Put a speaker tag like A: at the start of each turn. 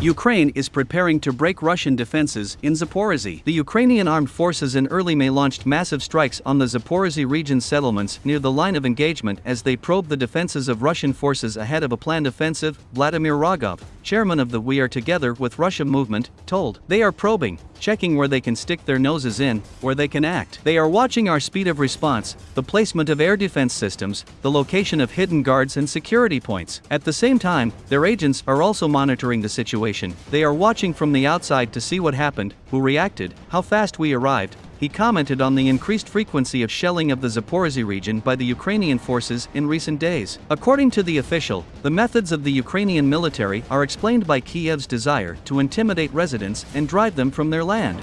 A: Ukraine is preparing to break Russian defenses in Zaporizhzhia. The Ukrainian armed forces in early May launched massive strikes on the Zaporizhzhia region settlements near the line of engagement as they probed the defenses of Russian forces ahead of a planned offensive, Vladimir Rogov, chairman of the We Are Together with Russia movement, told. They are probing, checking where they can stick their noses in, where they can act. They are watching our speed of response, the placement of air defense systems, the location of hidden guards and security points. At the same time, their agents are also monitoring the situation situation, they are watching from the outside to see what happened, who reacted, how fast we arrived. He commented on the increased frequency of shelling of the Zaporizhzhia region by the Ukrainian forces in recent days. According to the official, the methods of the Ukrainian military are explained by Kiev's desire to intimidate residents and drive them from their land.